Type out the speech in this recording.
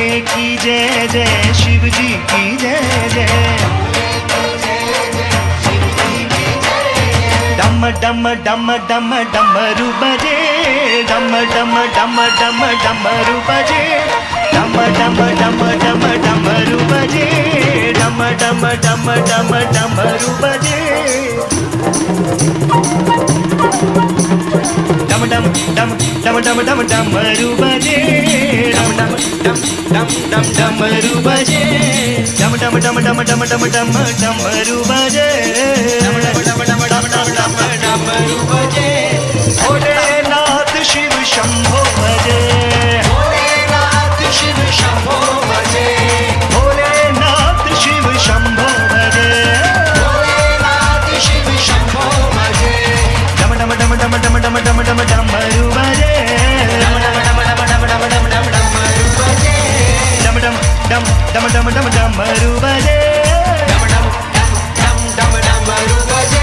भोले की जय जय शिव जी की जय जय डम डम डम डम डमरू बजे डम डम डम डम डमरू बजे डम डम डम डम डमरू बजे डम डम डम डम डमरू बजे डम डम डम डम डम डम डमरू बजे डम डम डमरू बजे डम डम डम डम डम डम डम डमरू बजे डम डम डम डम डम डम डम डमरू बजे भोलेनाथ शिव शंभो ડમ ડમ રૂબજે ડમ ડમ ડમ ડમ ડમ ડમ રૂબજે